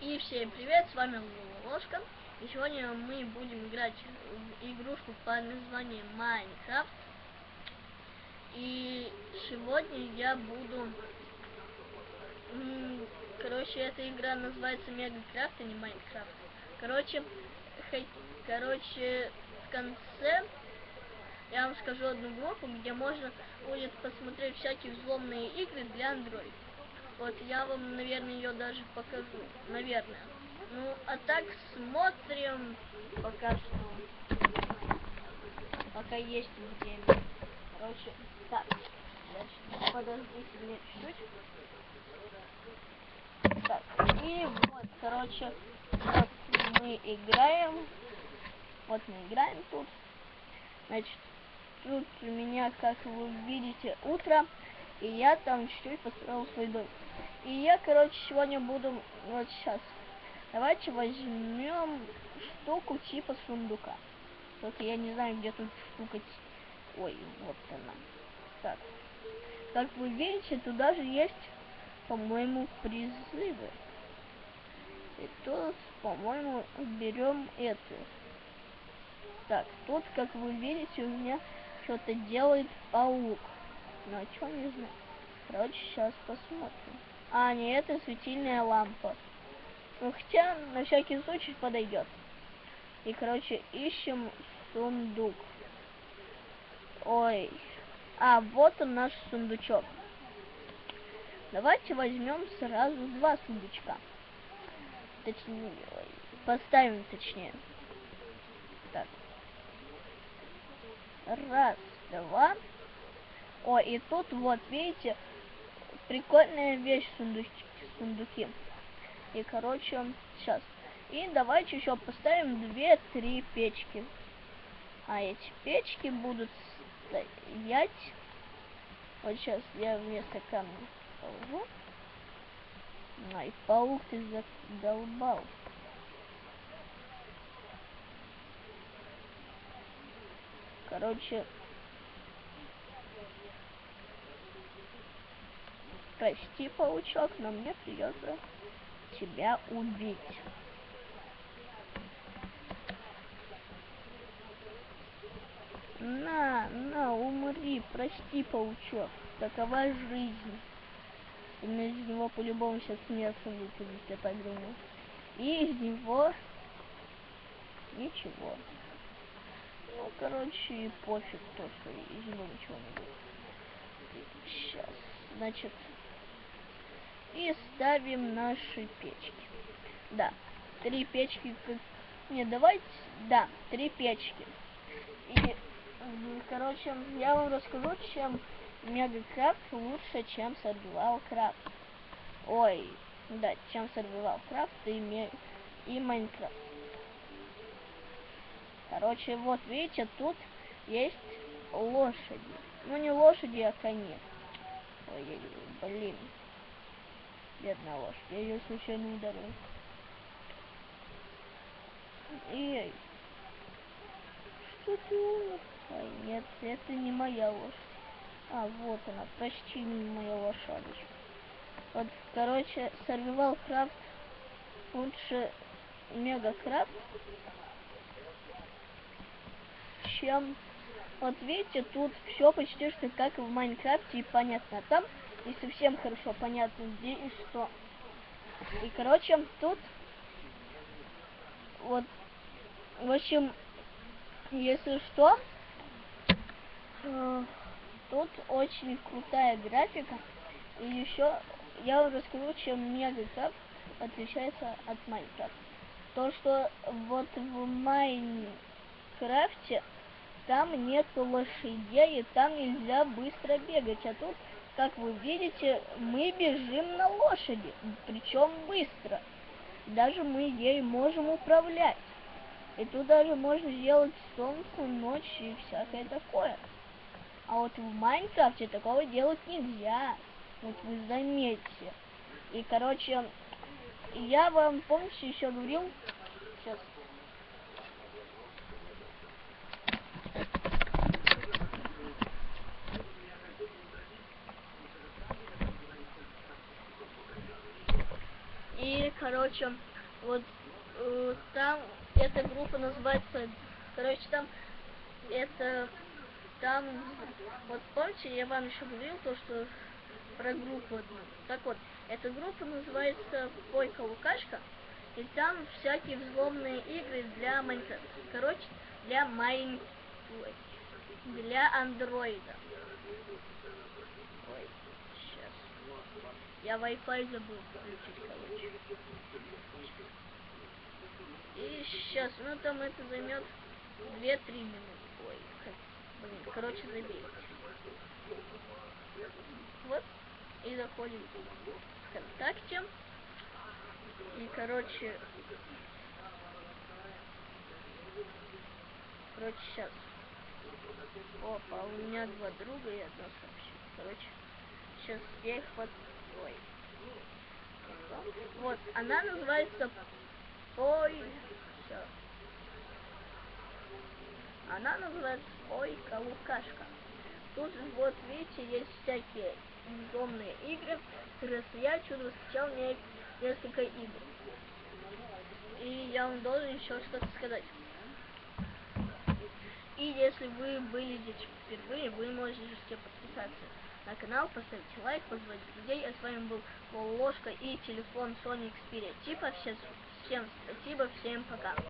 И всем привет, с вами Ложка. И сегодня мы будем играть в игрушку под названием Майнкрафт. И сегодня я буду... Короче, эта игра называется Мегакрафт, а не Майнкрафт. Короче, хей, короче, в конце я вам скажу одну группу, где можно будет посмотреть всякие взломные игры для Android. Вот я вам, наверное, ее даже покажу. Наверное. Ну, а так смотрим пока что. Пока есть время. Короче, так. Подождите мне чуть-чуть. Так, и вот, короче, вот мы играем. Вот мы играем тут. Значит, тут у меня, как вы видите, утро. И я там чуть-чуть построил свой дом. И я, короче, сегодня буду... Вот сейчас. Давайте возьмем штуку типа сундука. Только я не знаю, где тут штука... Ой, вот она. Так. Как вы видите, туда же есть, по-моему, призывы. И тут, по-моему, берем эту. Так, тут, как вы видите, у меня что-то делает паук. Но что не знаю. Короче, сейчас посмотрим. А, не, это светильная лампа. Ну, хотя, на всякий случай подойдет. И, короче, ищем сундук. Ой. А, вот он наш сундучок. Давайте возьмем сразу два сундучка. Точнее, поставим точнее. Так. Раз, два. О, и тут вот, видите, прикольная вещь сундуки. сундуки. И, короче, сейчас. И давайте еще поставим две-три печки. А эти печки будут стоять. Вот сейчас я вместо камня положу. Ай, паук ты задолбал. Короче, Прости, паучок, но мне придется тебя убить. На, на, умри, прости, паучок. Такова жизнь. И из него по-любому сейчас мясо выпадет, я так думаю. И из него ничего. Ну, короче, пофиг то, что из него ничего не будет. Сейчас, значит, и ставим наши печки. Да, три печки. Не, давайте, да, три печки. И, короче, я вам расскажу, чем Мегакрафт лучше, чем Survival Craft. Ой, да, чем Survival Craft и, и Майнкрафт. Короче, вот видите, тут есть лошади. Ну, не лошади, а кони. Ой, блин. Бедная лошадь. Я ее случайно ударил. Эй. Что ты умер? Ой, нет, это не моя лошадь. А, вот она, почти моя лошадочка. Вот, короче, Survival Craft лучше Мега Крафт, чем... Вот видите, тут все почти что как в Майнкрафте и понятно. Там и совсем хорошо понятно, где и что. И, короче, тут вот, в общем, если что, э, тут очень крутая графика. И еще я вам расскажу, чем Мегакрафт отличается от Майнкрафта. То, что вот в Майнкрафте там нет лошадей, и там нельзя быстро бегать, а тут как вы видите, мы бежим на лошади, причем быстро. Даже мы ей можем управлять. И тут даже можно сделать солнце, ночь и всякое такое. А вот в Майнкрафте такого делать нельзя. Вот вы заметьте. И, короче, я вам, помните, еще говорил... Сейчас, короче, вот э, там эта группа называется, короче, там это, там, вот помните, я вам еще говорил то, что про группу одну. Так вот, эта группа называется Пойка Лукашка, и там всякие взломные игры для Майнкрафта. Короче, для Майн... для андроида. Я Wi-Fi забыл включить, короче. И сейчас, ну там это займет 2-3 минуты. Ой, блин, короче, забейте. Вот, и заходим в ВКонтакте. И, короче, короче, сейчас. Опа, у меня два друга и одно сообщение. Короче, сейчас я их под... Вот, она называется Ой. Все. Она называется Ой, Лукашка. Тут вот видите, есть всякие безумные игры. Раз я чудо скачал мне несколько игр. И я вам должен еще что-то сказать. И если вы были здесь впервые, вы можете подписаться на канал, поставить лайк, позвать друзей. А с вами был Ложка и телефон Sony Xperia. Типа всем, всем спасибо, всем пока.